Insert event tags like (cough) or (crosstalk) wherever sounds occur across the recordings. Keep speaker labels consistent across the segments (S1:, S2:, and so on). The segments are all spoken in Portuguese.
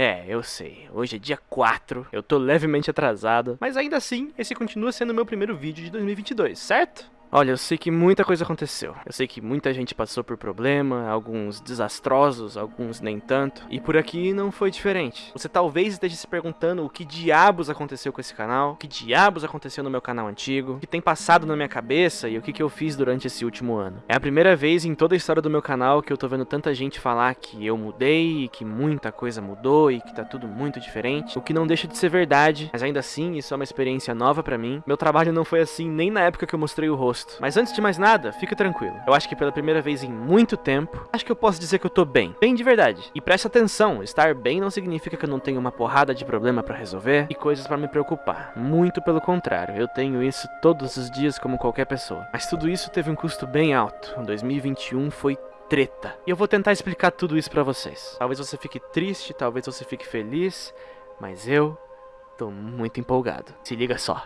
S1: É, eu sei. Hoje é dia 4, eu tô levemente atrasado, mas ainda assim, esse continua sendo o meu primeiro vídeo de 2022, certo? Olha, eu sei que muita coisa aconteceu. Eu sei que muita gente passou por problema, alguns desastrosos, alguns nem tanto. E por aqui não foi diferente. Você talvez esteja se perguntando o que diabos aconteceu com esse canal, o que diabos aconteceu no meu canal antigo, o que tem passado na minha cabeça e o que, que eu fiz durante esse último ano. É a primeira vez em toda a história do meu canal que eu tô vendo tanta gente falar que eu mudei e que muita coisa mudou e que tá tudo muito diferente. O que não deixa de ser verdade, mas ainda assim isso é uma experiência nova pra mim. Meu trabalho não foi assim nem na época que eu mostrei o rosto Mas antes de mais nada, fica tranquilo. Eu acho que pela primeira vez em muito tempo, acho que eu posso dizer que eu tô bem. Bem de verdade. E presta atenção, estar bem não significa que eu não tenho uma porrada de problema pra resolver e coisas pra me preocupar. Muito pelo contrário, eu tenho isso todos os dias como qualquer pessoa. Mas tudo isso teve um custo bem alto. 2021 foi treta. E eu vou tentar explicar tudo isso pra vocês. Talvez você fique triste, talvez você fique feliz, mas eu tô muito empolgado. Se liga só.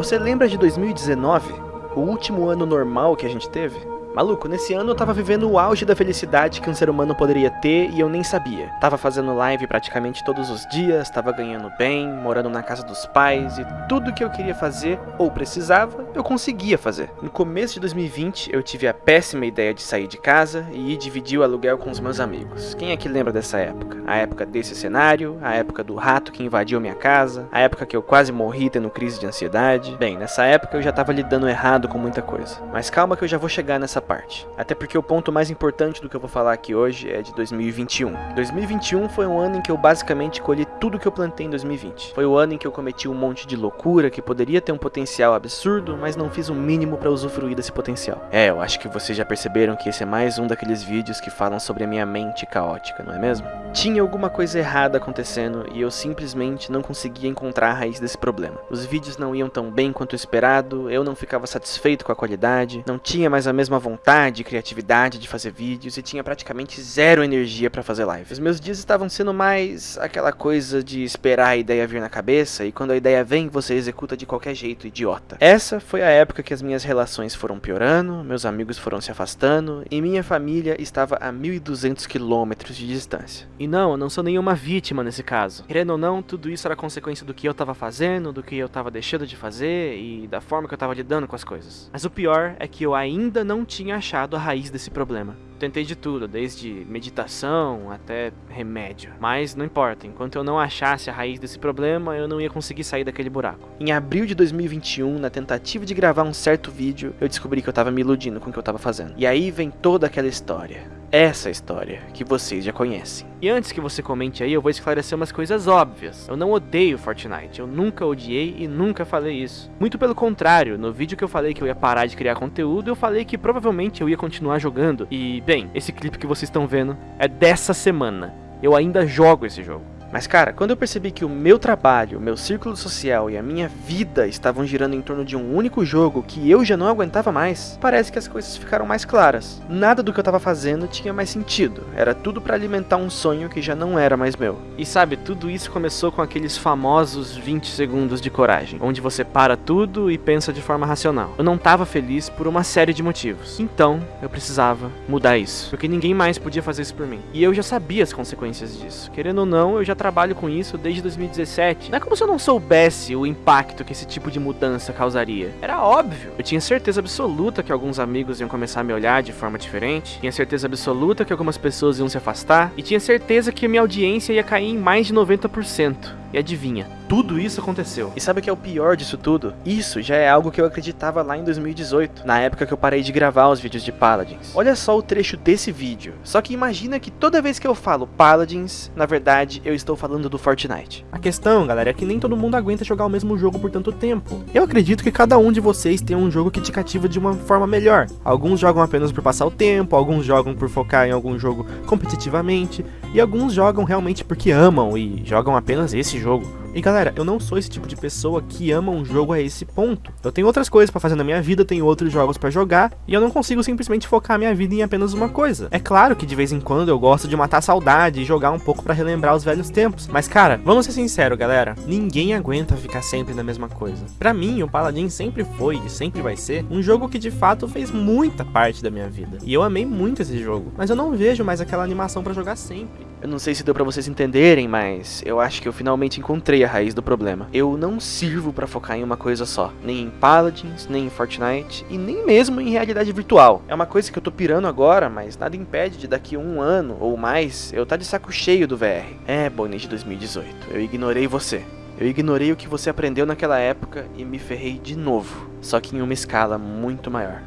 S1: Você lembra de 2019? O último ano normal que a gente teve? Maluco, nesse ano eu tava vivendo o auge da felicidade que um ser humano poderia ter e eu nem sabia. Tava fazendo live praticamente todos os dias, tava ganhando bem, morando na casa dos pais e tudo que eu queria fazer ou precisava, eu conseguia fazer. No começo de 2020, eu tive a péssima ideia de sair de casa e ir dividir o aluguel com os meus amigos. Quem é que lembra dessa época? A época desse cenário, a época do rato que invadiu minha casa, a época que eu quase morri tendo crise de ansiedade. Bem, nessa época eu já tava lidando errado com muita coisa. Mas calma que eu já vou chegar nessa essa parte. Até porque o ponto mais importante do que eu vou falar aqui hoje é de 2021. 2021 foi um ano em que eu basicamente colhi tudo que eu plantei em 2020. Foi o ano em que eu cometi um monte de loucura que poderia ter um potencial absurdo, mas não fiz o mínimo para usufruir desse potencial. É, eu acho que vocês já perceberam que esse é mais um daqueles vídeos que falam sobre a minha mente caótica, não é mesmo? Tinha alguma coisa errada acontecendo e eu simplesmente não conseguia encontrar a raiz desse problema. Os vídeos não iam tão bem quanto esperado, eu não ficava satisfeito com a qualidade, não tinha mais a mesma vontade vontade e criatividade de fazer vídeos e tinha praticamente zero energia para fazer live. Os meus dias estavam sendo mais aquela coisa de esperar a ideia vir na cabeça e quando a ideia vem você executa de qualquer jeito, idiota. Essa foi a época que as minhas relações foram piorando, meus amigos foram se afastando e minha família estava a 1200 quilômetros de distância. E não, eu não sou nenhuma vítima nesse caso. Querendo ou não, tudo isso era consequência do que eu estava fazendo, do que eu estava deixando de fazer e da forma que eu estava lidando com as coisas. Mas o pior é que eu ainda não tinha tinha achado a raiz desse problema. Tentei de tudo, desde meditação até remédio. Mas não importa, enquanto eu não achasse a raiz desse problema, eu não ia conseguir sair daquele buraco. Em abril de 2021, na tentativa de gravar um certo vídeo, eu descobri que eu tava me iludindo com o que eu tava fazendo. E aí vem toda aquela história essa história que vocês já conhecem. E antes que você comente aí, eu vou esclarecer umas coisas óbvias. Eu não odeio Fortnite, eu nunca odiei e nunca falei isso. Muito pelo contrário, no vídeo que eu falei que eu ia parar de criar conteúdo, eu falei que provavelmente eu ia continuar jogando. E, bem, esse clipe que vocês estão vendo é dessa semana. Eu ainda jogo esse jogo. Mas cara, quando eu percebi que o meu trabalho, o meu círculo social e a minha vida estavam girando em torno de um único jogo que eu já não aguentava mais, parece que as coisas ficaram mais claras. Nada do que eu estava fazendo tinha mais sentido, era tudo para alimentar um sonho que já não era mais meu. E sabe, tudo isso começou com aqueles famosos 20 segundos de coragem, onde você para tudo e pensa de forma racional. Eu não estava feliz por uma série de motivos, então eu precisava mudar isso, porque ninguém mais podia fazer isso por mim. E eu já sabia as consequências disso, querendo ou não, eu já trabalho com isso desde 2017. Não é como se eu não soubesse o impacto que esse tipo de mudança causaria. Era óbvio. Eu tinha certeza absoluta que alguns amigos iam começar a me olhar de forma diferente. Tinha certeza absoluta que algumas pessoas iam se afastar. E tinha certeza que minha audiência ia cair em mais de 90%. E adivinha, tudo isso aconteceu. E sabe o que é o pior disso tudo? Isso já é algo que eu acreditava lá em 2018, na época que eu parei de gravar os vídeos de Paladins. Olha só o trecho desse vídeo. Só que imagina que toda vez que eu falo Paladins, na verdade eu estou falando do Fortnite. A questão, galera, é que nem todo mundo aguenta jogar o mesmo jogo por tanto tempo. Eu acredito que cada um de vocês tem um jogo que te cativa de uma forma melhor. Alguns jogam apenas por passar o tempo, alguns jogam por focar em algum jogo competitivamente, e alguns jogam realmente porque amam e jogam apenas esse jogo. E galera, eu não sou esse tipo de pessoa que ama um jogo a esse ponto. Eu tenho outras coisas para fazer na minha vida, tenho outros jogos para jogar, e eu não consigo simplesmente focar minha vida em apenas uma coisa. É claro que de vez em quando eu gosto de matar saudade e jogar um pouco para relembrar os velhos tempos. Mas cara, vamos ser sinceros, galera, ninguém aguenta ficar sempre na mesma coisa. Para mim, o Paladin sempre foi e sempre vai ser um jogo que de fato fez muita parte da minha vida. E eu amei muito esse jogo, mas eu não vejo mais aquela animação para jogar sempre. Eu não sei se deu para vocês entenderem, mas eu acho que eu finalmente encontrei a raiz do problema. Eu não sirvo para focar em uma coisa só, nem em Paladins, nem em Fortnite e nem mesmo em realidade virtual. É uma coisa que eu tô pirando agora, mas nada impede de daqui a um ano ou mais eu tá de saco cheio do VR. É, de 2018, eu ignorei você. Eu ignorei o que você aprendeu naquela época e me ferrei de novo, só que em uma escala muito maior.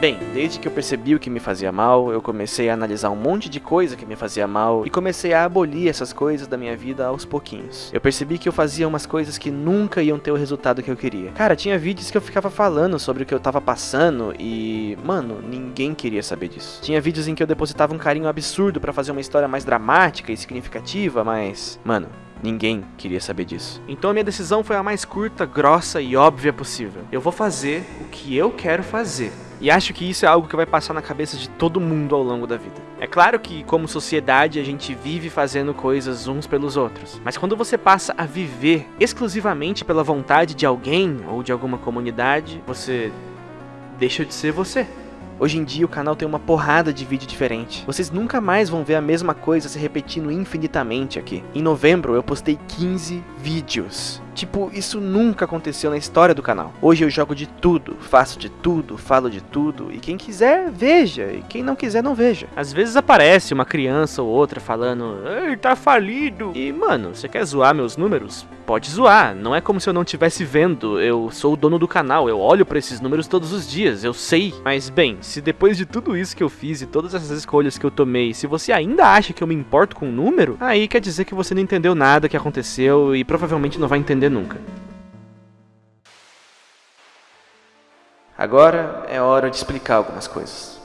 S1: Bem, desde que eu percebi o que me fazia mal, eu comecei a analisar um monte de coisa que me fazia mal e comecei a abolir essas coisas da minha vida aos pouquinhos. Eu percebi que eu fazia umas coisas que nunca iam ter o resultado que eu queria. Cara, tinha vídeos que eu ficava falando sobre o que eu tava passando e, mano, ninguém queria saber disso. Tinha vídeos em que eu depositava um carinho absurdo para fazer uma história mais dramática e significativa, mas, mano, Ninguém queria saber disso. Então a minha decisão foi a mais curta, grossa e óbvia possível. Eu vou fazer o que eu quero fazer. E acho que isso é algo que vai passar na cabeça de todo mundo ao longo da vida. É claro que, como sociedade, a gente vive fazendo coisas uns pelos outros. Mas quando você passa a viver exclusivamente pela vontade de alguém ou de alguma comunidade, você deixa de ser você. Hoje em dia o canal tem uma porrada de vídeo diferente. Vocês nunca mais vão ver a mesma coisa se repetindo infinitamente aqui. Em novembro eu postei 15 vídeos. Tipo, isso nunca aconteceu na história do canal. Hoje eu jogo de tudo, faço de tudo, falo de tudo, e quem quiser, veja, e quem não quiser, não veja. Às vezes aparece uma criança ou outra falando, Ei, tá falido. E, mano, você quer zoar meus números? Pode zoar, não é como se eu não estivesse vendo, eu sou o dono do canal, eu olho para esses números todos os dias, eu sei. Mas, bem, se depois de tudo isso que eu fiz e todas essas escolhas que eu tomei, se você ainda acha que eu me importo com o número, aí quer dizer que você não entendeu nada que aconteceu e provavelmente não vai entender nunca. Agora é hora de explicar algumas coisas.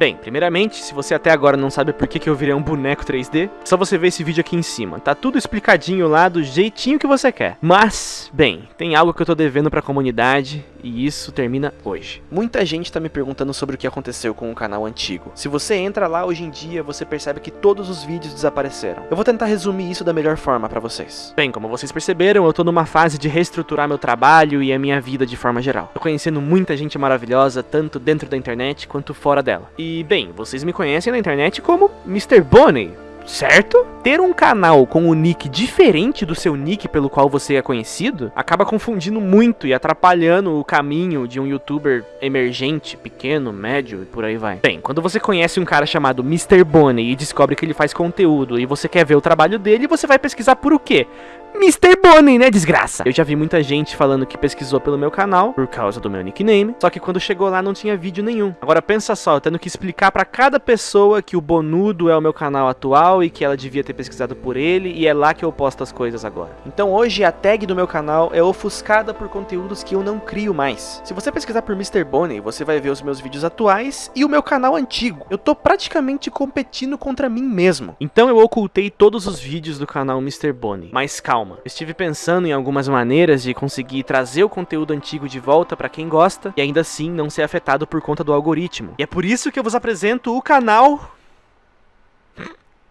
S1: Bem, primeiramente, se você até agora não sabe por que, que eu virei um boneco 3D, só você ver esse vídeo aqui em cima. Tá tudo explicadinho lá do jeitinho que você quer. Mas, bem, tem algo que eu tô devendo pra comunidade e isso termina hoje. Muita gente tá me perguntando sobre o que aconteceu com o canal antigo. Se você entra lá hoje em dia, você percebe que todos os vídeos desapareceram. Eu vou tentar resumir isso da melhor forma pra vocês. Bem, como vocês perceberam, eu tô numa fase de reestruturar meu trabalho e a minha vida de forma geral. Tô conhecendo muita gente maravilhosa, tanto dentro da internet quanto fora dela. E e, bem, vocês me conhecem na internet como Mr. Bonnie, certo? Ter um canal com um nick diferente do seu nick pelo qual você é conhecido acaba confundindo muito e atrapalhando o caminho de um youtuber emergente, pequeno, médio e por aí vai. Bem, quando você conhece um cara chamado Mr. Bonnie e descobre que ele faz conteúdo e você quer ver o trabalho dele, você vai pesquisar por o quê? Mr. Bonnie, né, desgraça? Eu já vi muita gente falando que pesquisou pelo meu canal por causa do meu nickname, só que quando chegou lá não tinha vídeo nenhum. Agora pensa só, tendo que explicar para cada pessoa que o Bonudo é o meu canal atual e que ela devia ter pesquisado por ele e é lá que eu posto as coisas agora. Então hoje a tag do meu canal é ofuscada por conteúdos que eu não crio mais. Se você pesquisar por Mr. Bonnie, você vai ver os meus vídeos atuais e o meu canal antigo. Eu tô praticamente competindo contra mim mesmo. Então eu ocultei todos os vídeos do canal Mr. Bonnie. Mas calma, calma. estive pensando em algumas maneiras de conseguir trazer o conteúdo antigo de volta para quem gosta e ainda assim não ser afetado por conta do algoritmo. E é por isso que eu vos apresento o canal...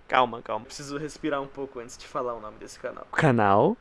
S1: calma, calma. Preciso respirar um pouco antes de falar o nome desse canal. Canal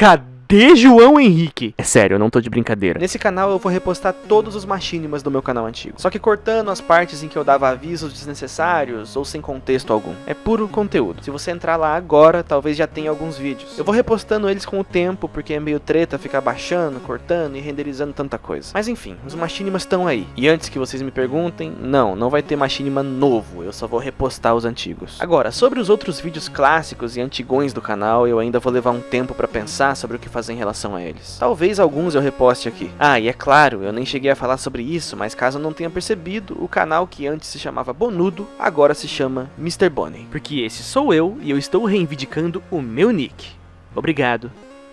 S1: Cadê João Henrique? É sério, eu não tô de brincadeira. Nesse canal eu vou repostar todos os machinimas do meu canal antigo. Só que cortando as partes em que eu dava avisos desnecessários ou sem contexto algum. É puro conteúdo. Se você entrar lá agora, talvez já tenha alguns vídeos. Eu vou repostando eles com o tempo, porque é meio treta ficar baixando, cortando e renderizando tanta coisa. Mas enfim, os machinimas estão aí. E antes que vocês me perguntem, não, não vai ter machinima novo, eu só vou repostar os antigos. Agora, sobre os outros vídeos clássicos e antigões do canal, eu ainda vou levar um tempo pra pensar sobre o que fazer em relação a eles. Talvez alguns eu reposte aqui. Ah, e é claro, eu nem cheguei a falar sobre isso, mas caso não tenha percebido, o canal que antes se chamava Bonudo, agora se chama Mr. Bonnie. Porque esse sou eu e eu estou reivindicando o meu nick. Obrigado,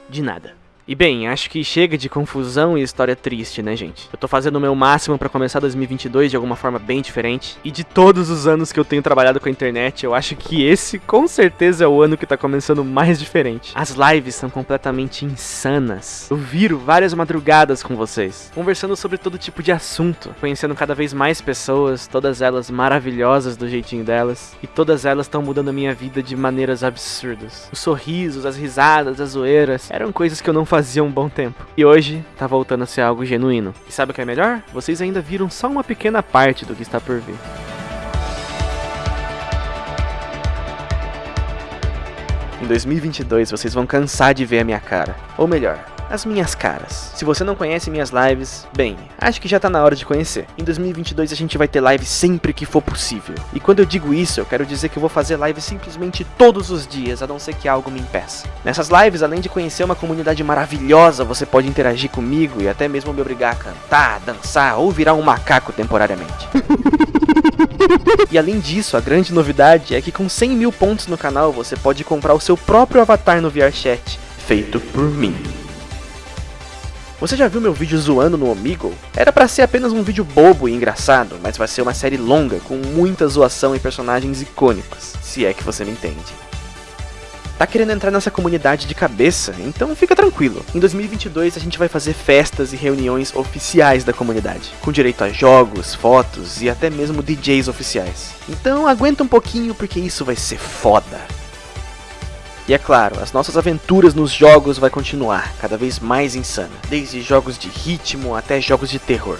S1: de nada. E bem, acho que chega de confusão e história triste, né, gente? Eu tô fazendo o meu máximo para começar 2022 de alguma forma bem diferente. E de todos os anos que eu tenho trabalhado com a internet, eu acho que esse com certeza é o ano que tá começando mais diferente. As lives são completamente insanas. Eu viro várias madrugadas com vocês, conversando sobre todo tipo de assunto, conhecendo cada vez mais pessoas, todas elas maravilhosas do jeitinho delas, e todas elas estão mudando a minha vida de maneiras absurdas. Os sorrisos, as risadas, as zoeiras, eram coisas que eu não fazia um bom tempo. E hoje tá voltando a ser algo genuíno. E sabe o que é melhor? Vocês ainda viram só uma pequena parte do que está por vir. Em 2022 vocês vão cansar de ver a minha cara. Ou melhor, as minhas caras. Se você não conhece minhas lives, bem, acho que já tá na hora de conhecer. Em 2022 a gente vai ter live sempre que for possível. E quando eu digo isso, eu quero dizer que eu vou fazer live simplesmente todos os dias, a não ser que algo me impeça. Nessas lives, além de conhecer uma comunidade maravilhosa, você pode interagir comigo e até mesmo me obrigar a cantar, dançar ou virar um macaco temporariamente. (laughs) E além disso, a grande novidade é que com 100 mil pontos no canal você pode comprar o seu próprio avatar no VRChat, feito por mim. Você já viu meu vídeo zoando no Omegle? Era para ser apenas um vídeo bobo e engraçado, mas vai ser uma série longa com muita zoação e personagens icônicos, se é que você me entende. Tá querendo entrar nessa comunidade de cabeça? Então fica tranquilo. Em 2022 a gente vai fazer festas e reuniões oficiais da comunidade, com direito a jogos, fotos e até mesmo DJs oficiais. Então aguenta um pouquinho porque isso vai ser foda. E é claro, as nossas aventuras nos jogos vai continuar, cada vez mais insana, desde jogos de ritmo até jogos de terror.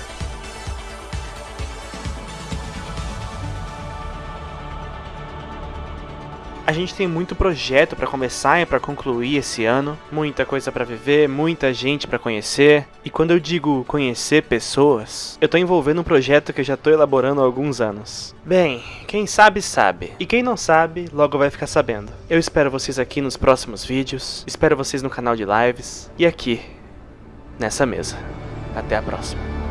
S1: A gente tem muito projeto para começar e para concluir esse ano, muita coisa para viver, muita gente para conhecer. E quando eu digo conhecer pessoas, eu tô envolvendo um projeto que eu já tô elaborando há alguns anos. Bem, quem sabe sabe, e quem não sabe, logo vai ficar sabendo. Eu espero vocês aqui nos próximos vídeos, espero vocês no canal de lives e aqui nessa mesa. Até a próxima.